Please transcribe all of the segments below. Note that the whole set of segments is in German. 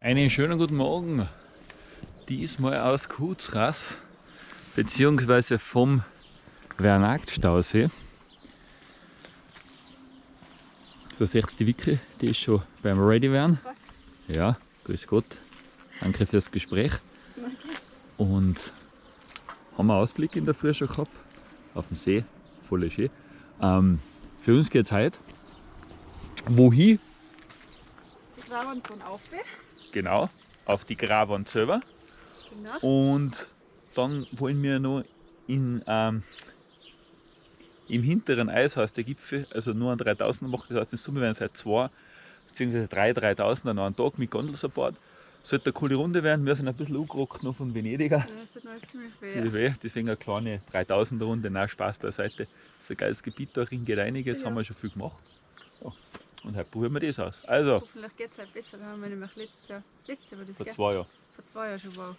Einen schönen guten Morgen. Diesmal aus Kutzrass beziehungsweise vom Vernagt-Stausee. Da seht ihr die Wicke, die ist schon beim Ready werden. Ja, grüß Gott. Danke fürs Gespräch. Und haben wir Ausblick in der Früh schon gehabt. Auf dem See, voll schön. Ähm, für uns geht es heute wohin? Die Graben von Aufe. Genau, auf die Gravwand selber. Genau. Und dann wollen wir noch in, ähm, im hinteren Eishaus der Gipfel, also nur an 3000 machen, das heißt in Summe werden es halt zwei bzw. drei 3000 an einem Tag mit Gondelsupport. Sollte eine coole Runde werden, wir sind ein bisschen angerockt noch von Venediger. Ja, das tut alles ziemlich weh. Ziemlich weh, deswegen eine kleine 3000er Runde, nein, Spaß beiseite. Das ist ein geiles Gebiet, da geht einiges, Ja. haben wir schon viel gemacht. Ja. Und heute probieren wir das aus. Also, Hoffentlich geht es halt besser. Wir haben wir nämlich letztes Jahr, letztes Jahr war das, vor gell? zwei Jahren. Vor zwei Jahren schon, wow.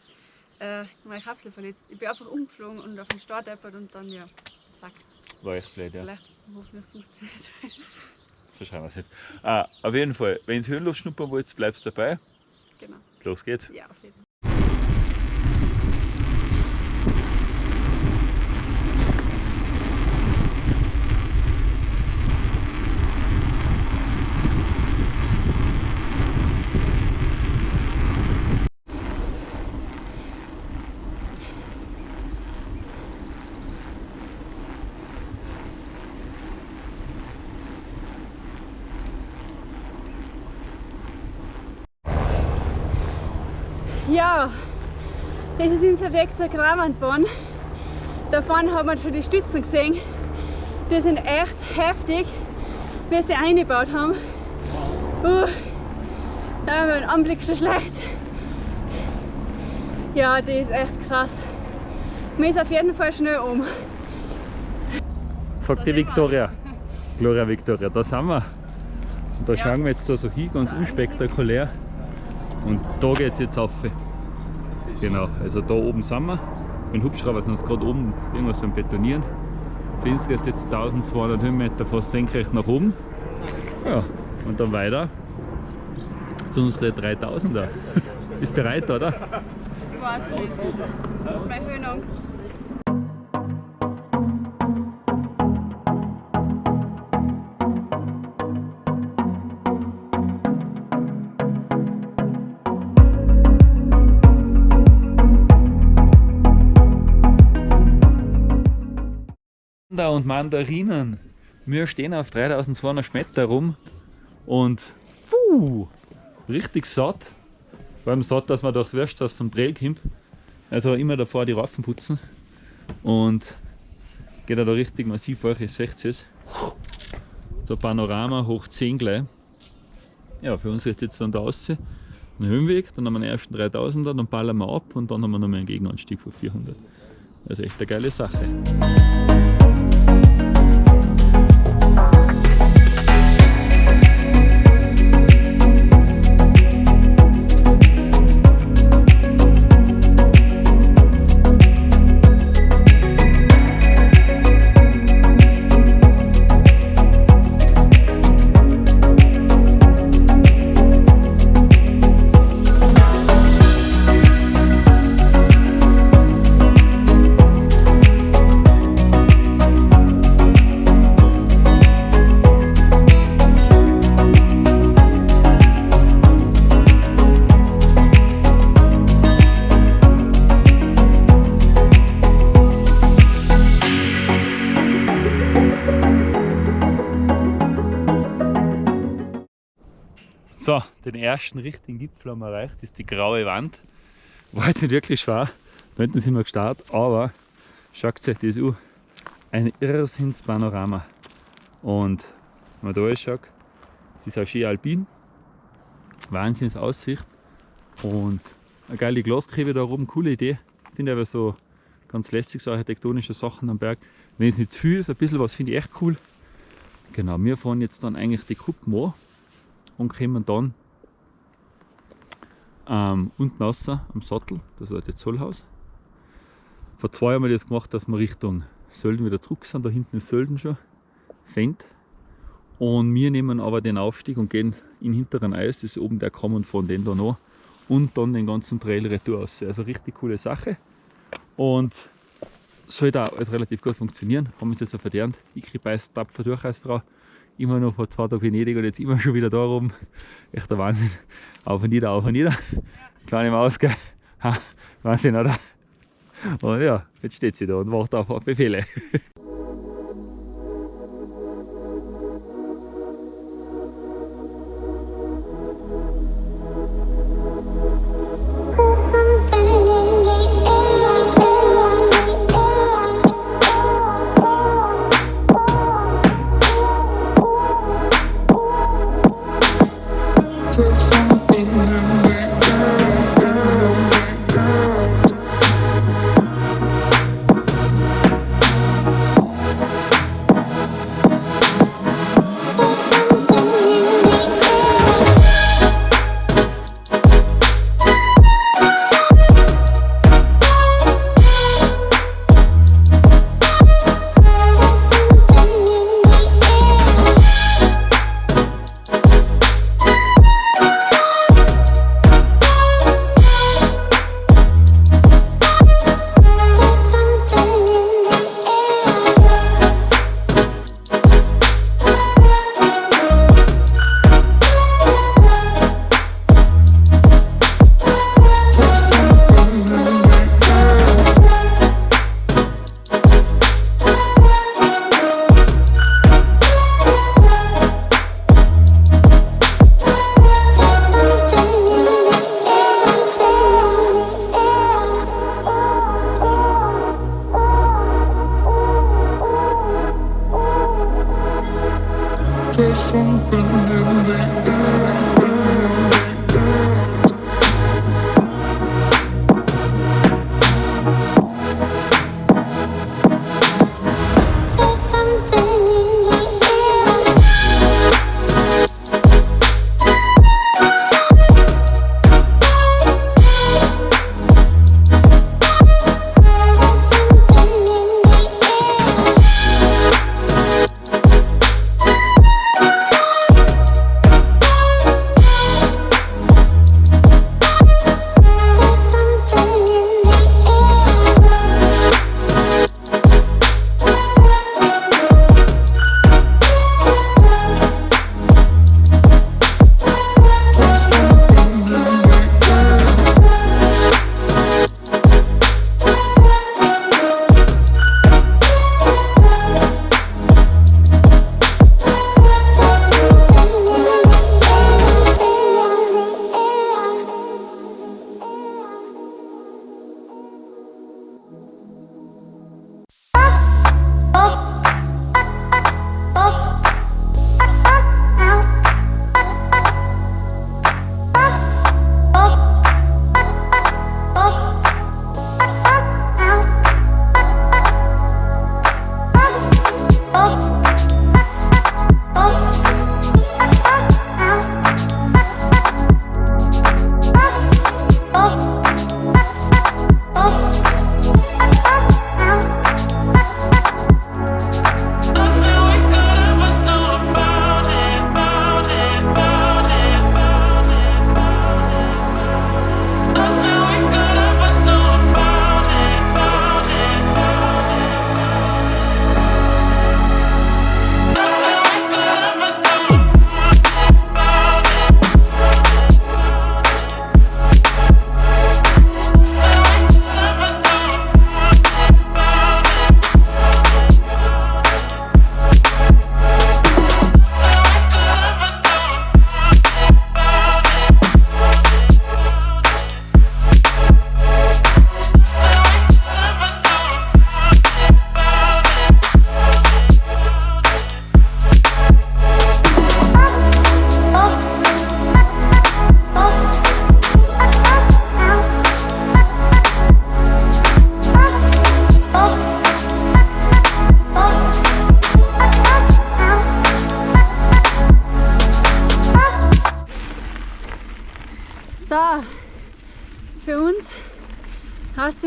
Äh, meine Kapsel verletzt. Ich bin einfach umgeflogen und auf den Start deppert und dann, ja, zack. War echt blöd, ja. Vielleicht, hoffentlich funktioniert es. So schauen wir es nicht. Ah, auf jeden Fall, wenn ihr Höhenluft schnuppern wollt, bleibst dabei. Genau. Los geht's. Ja, auf jeden Fall. Ja, unser Weg zur Kramandbahn. Da vorne hat man schon die Stützen gesehen. Die sind echt heftig, wie sie eingebaut haben. Uh, da war der Anblick schon schlecht. Ja, die ist echt krass. Man ist auf jeden Fall schnell um. Sagt die. Victoria. Gloria Victoria, da sind wir. Und da Ja. schauen wir jetzt da so hin, ganz unspektakulär. Und da geht es jetzt auf. Genau, also da oben sind wir. Mit dem Hubschrauber sind wir gerade oben irgendwas am Betonieren. Für uns jetzt 1200 Höhenmeter fast senkrecht nach oben. Ja, und dann weiter zu unseren 3000er. Ist bereit, oder? Ich weiß nicht. Meine Höhenangst. Und Mandarinen. Wir stehen auf 3200 Meter rum und puh, richtig satt. Vor allem satt, dass man durchs Wirtshaus zum Trail kommt. Also immer davor die Reifen putzen und geht da richtig massiv hoch, ihr seht es. So Panorama hoch 10 gleich. Ja, für uns ist jetzt dann der Aussee ein Höhenweg, dann haben wir den ersten 3000er, dann ballern wir ab und dann haben wir noch mal einen Gegenanstieg von 400. Also echt eine geile Sache. Ersten richtigen Gipfel haben wir erreicht, das ist die graue Wand. War jetzt nicht wirklich schwer, da hinten sind wir gestartet, aber schaut euch das an. Ein Irrsinnspanorama. Und wenn man da schaut, es ist auch schön alpin, Wahnsinns Aussicht und eine geile Glaskriebe da oben, coole Idee. Finde aber so ganz lässig, so architektonische Sachen am Berg. Wenn es nicht zu viel ist, ein bisschen was finde ich echt cool. Genau, wir fahren jetzt dann eigentlich die Kuppen an und kommen dann ähm, unten raus am Sattel, das ist das Zollhaus. Vor zwei Jahren haben wir das gemacht, dass wir Richtung Sölden wieder zurück sind. Da hinten ist Sölden schon, Fendt. Und wir nehmen aber den Aufstieg und gehen in hinteren Eis, das ist oben der und fahren den da noch. und dann den ganzen Trail retour aus. Also richtig coole Sache und sollte auch alles relativ gut funktionieren. Haben wir es jetzt auch verdient. Ich beißt tapfer durch als Frau. Immer noch vor zwei Tagen Venedig und jetzt immer schon wieder da oben. Echt der Wahnsinn. Auf und nieder, auf und nieder. Kleine Maus, gell? Ha, Wahnsinn, oder? Und ja, jetzt steht sie da und wartet auf Befehle.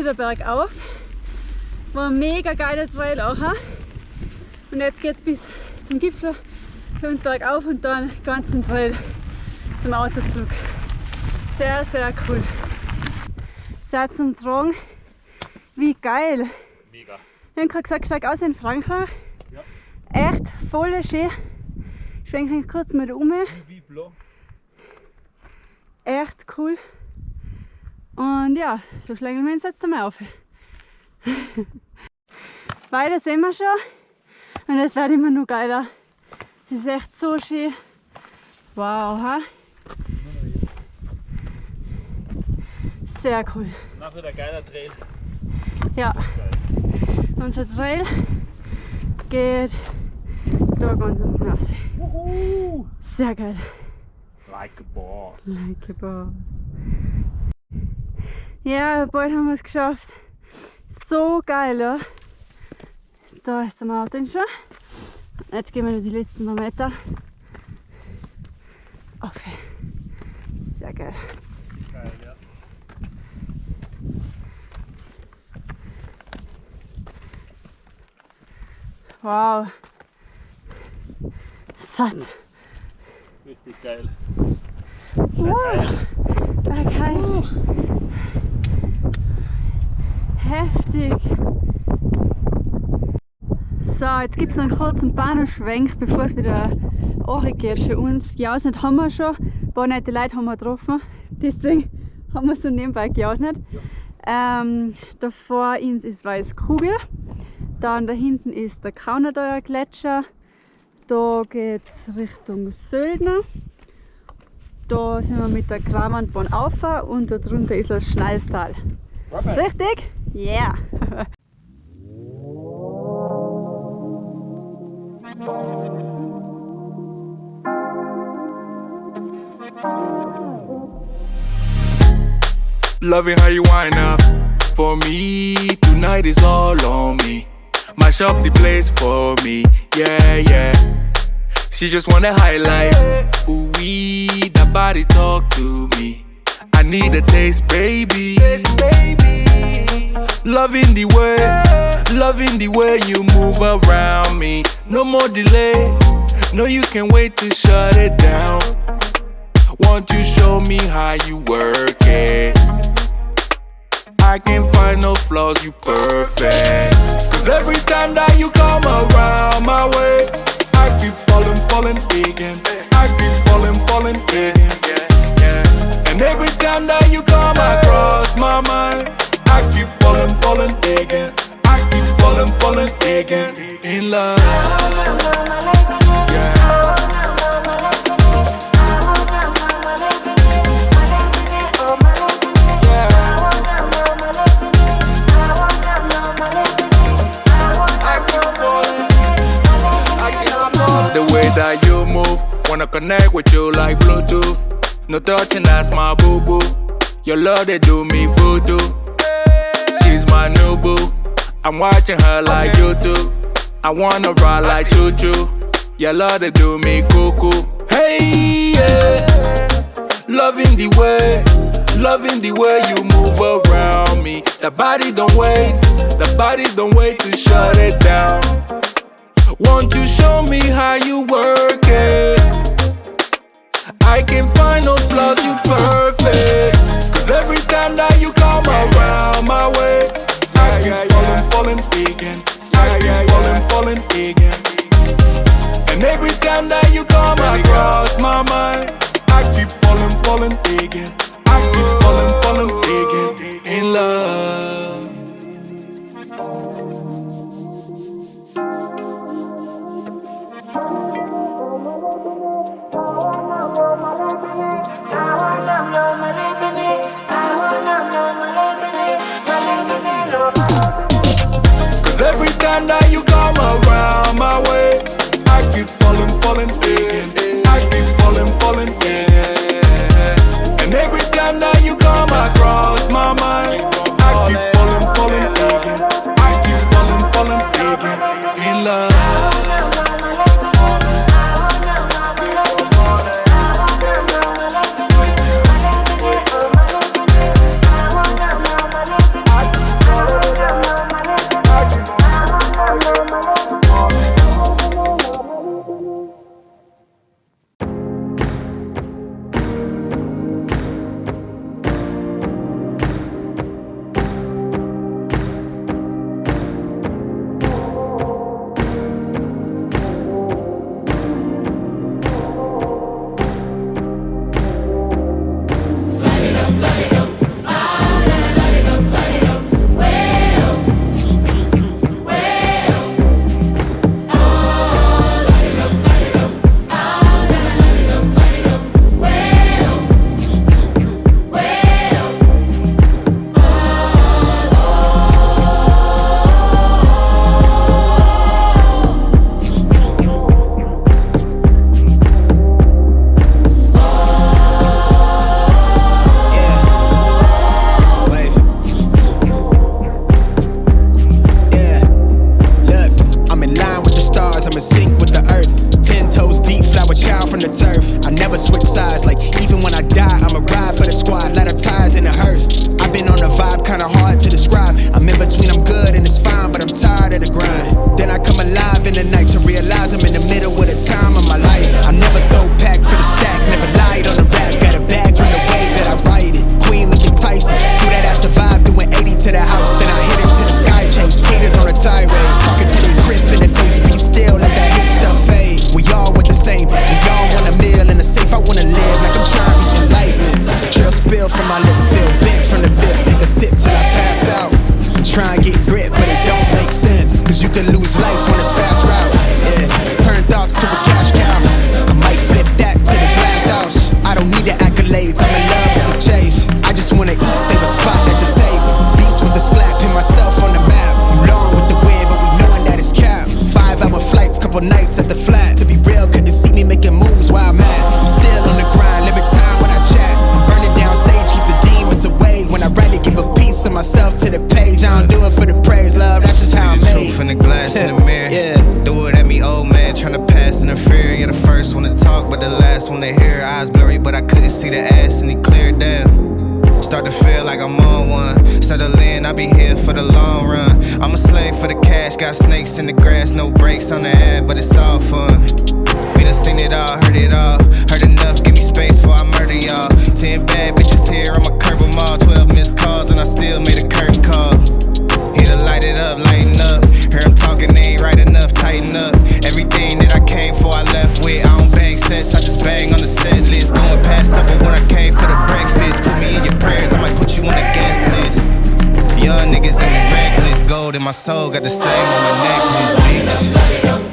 wieder bergauf. War ein mega geiler Trail auch. Und jetzt geht es bis zum Gipfel für uns bergauf und dann den ganzen Trail zum Auto zurück. Sehr, sehr cool. Sehr zum Tragen. Wie geil. Mega. Ich habe gerade gesagt, steig aus in Frankreich. Ja. Echt voll schön. Schwenke ich kurz mal um. Wie blau. Echt cool. Und ja, so schlagen wir uns jetzt einmal auf. Weiter sehen wir schon. Und es wird immer noch geiler. Das ist echt so schön. Wow, ha? Sehr cool. Nachher der geiler Trail. Ja, unser Trail geht da ganz unten raus. Sehr geil. Like a boss. Like a boss. Ja, bald haben wir es geschafft. So geil, ja. Da ist der Mountain schon. Jetzt gehen wir noch die letzten paar Meter. Auf. Sehr geil. Geil, ja. Wow. Satt. Richtig geil. Wow. Okay. Heftig. So, jetzt gibt es einen kurzen Bahnhofschwenk, bevor es wieder geht für uns. Gejausnet haben wir schon, ein paar nette Leute haben wir getroffen, deswegen haben wir so nebenbei gejausnet. Ähm, da vor uns ist Weißkugel, dann da hinten ist der Kaunerdeuer Gletscher, da geht es Richtung Söldner. Da sind wir mit der Kramandbahn auf und da drunter ist das Schnalstal. Richtig? Yeah. Loving how you wind up for me. Tonight is all on me. Mash up the place for me. Yeah, yeah. She just wanna highlight. Ooh, wee, that body talk to me. I need a taste, baby. taste, baby. Loving the way, loving the way you move around me. No more delay. No, you can't wait to shut it down. Won't you show me how you work it? I can't find no flaws, you perfect. Cause every time that you come around my way, I keep falling, falling again. I keep falling, falling again. And every time that you come across my mind, I keep falling, falling again. I keep falling, falling again. In love. Yeah. The way that you move, wanna connect with you like Bluetooth. No touching, that's my boo boo. Your love, they do me voodoo. She's my new boo. I'm watching her like YouTube. I wanna ride like choo choo. Your love, they do me cuckoo. Hey, yeah. Loving the way, loving the way you move around me. The body don't wait, the body don't wait to shut it down. Won't you show me how you work it? I can find no flaws, you perfect. Cause every time that you come around my way, I keep falling, falling again. I keep falling, falling again. And every time that you come across my mind, I keep falling, falling again. I keep falling, falling again. In love. Falling, the cash, got snakes in the grass, no brakes on the ad, but it's all fun. We done seen it all, heard it all. Heard enough, give me space before I murder y'all. Ten bad bitches here, I'ma curve them all. Twelve missed calls, and I still made a curtain call. Here to light it up, lighten up. Hear him talking, they ain't right enough, tighten up. Everything that I came for, I left with. I don't bang sets, I just bang on the set list. Going past supper when I came for the breakfast. Put me in your prayers, I might put you on the guest list. Young niggas we reckless. Gold in my soul, got the same on my necklace, bitch.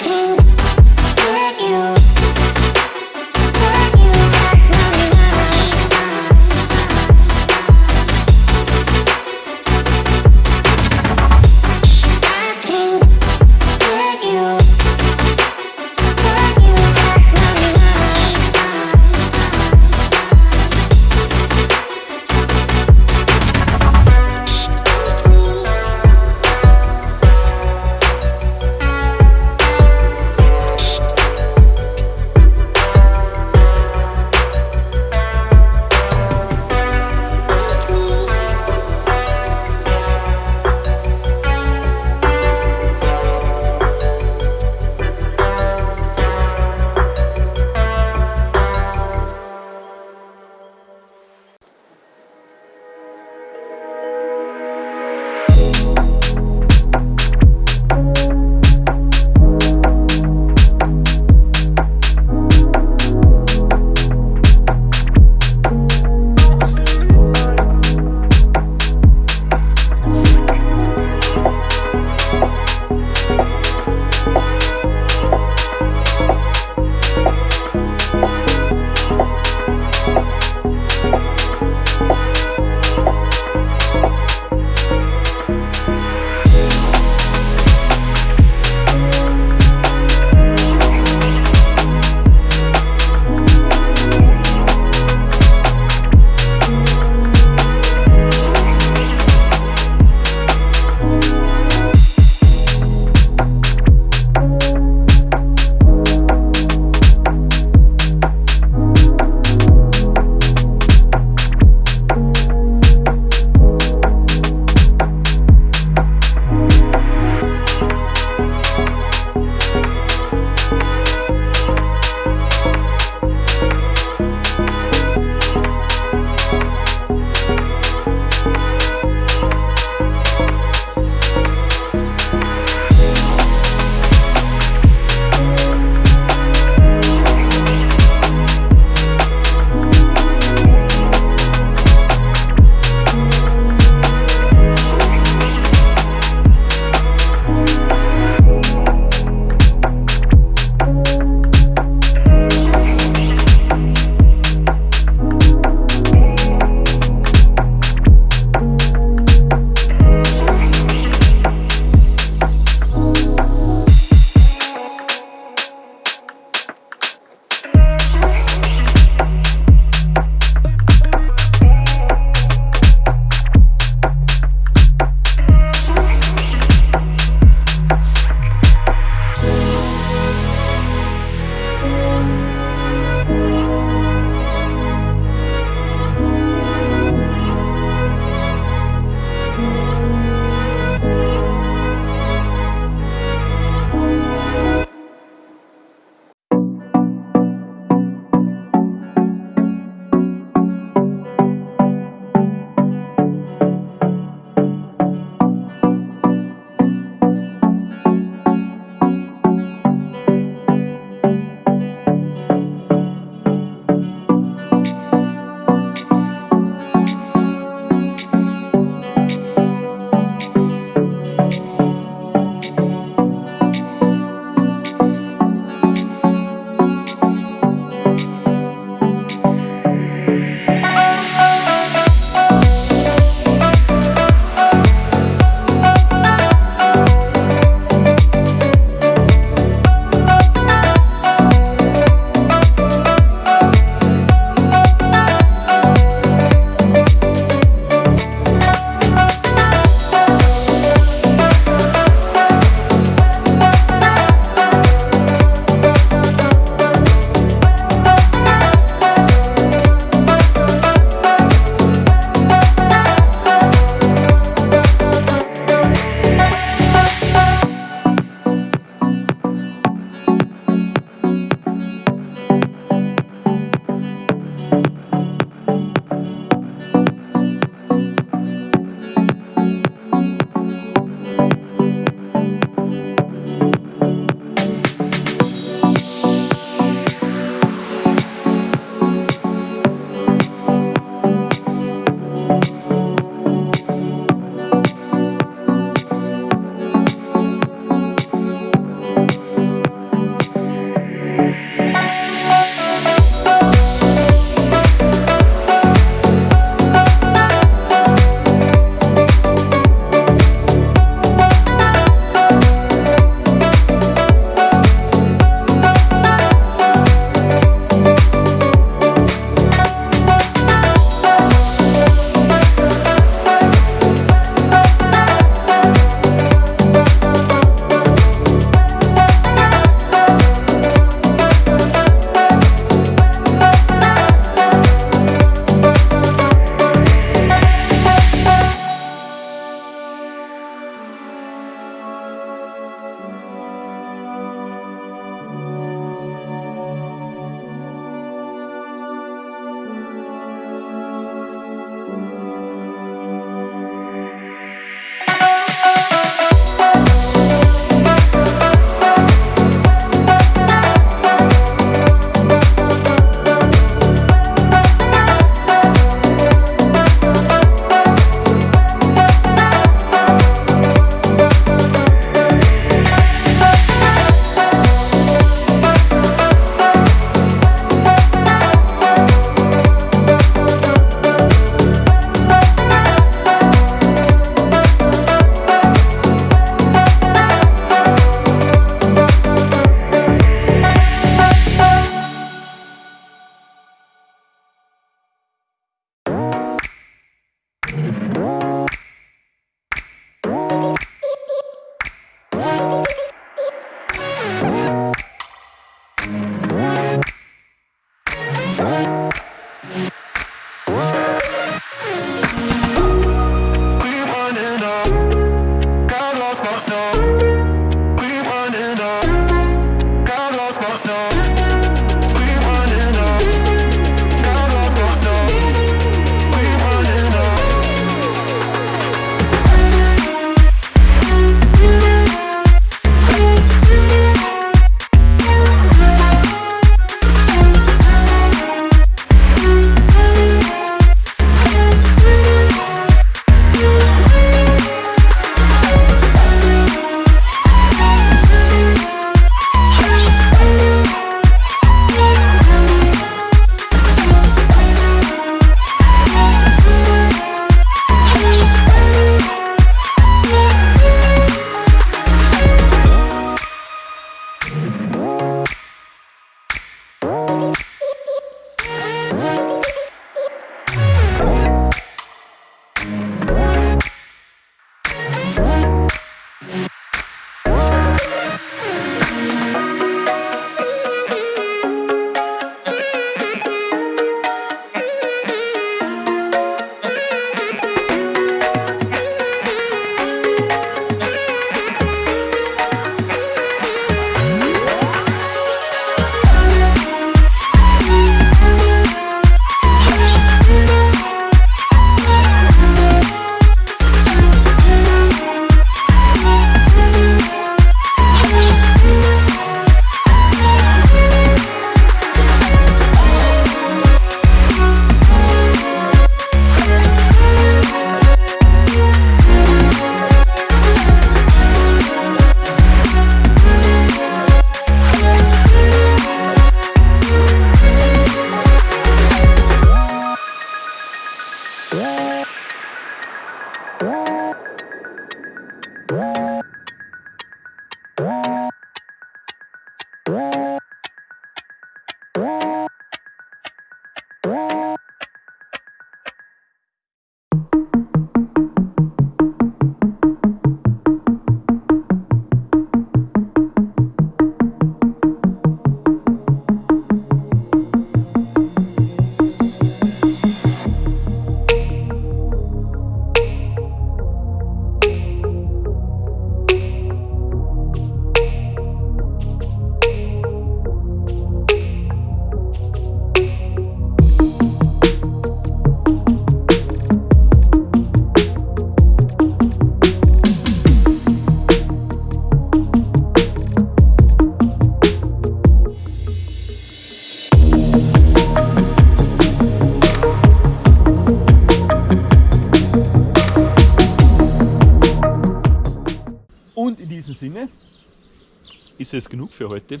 Für heute.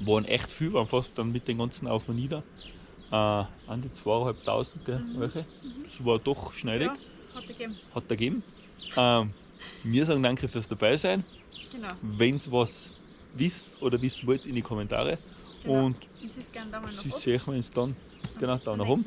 Waren echt viel, waren fast dann mit den ganzen Auf und Nieder. Äh, an die 2.500, gell, welche? Das war doch schneidig, Ja, hat er gegeben. hat er gegeben. Ähm, wir sagen danke fürs dabei sein. Genau. Wenn ihr was wisst oder wissen wollt, in die Kommentare. genau. Und ist gerne da mal noch sie ab. sehen wir uns dann genau bis da zum nach oben.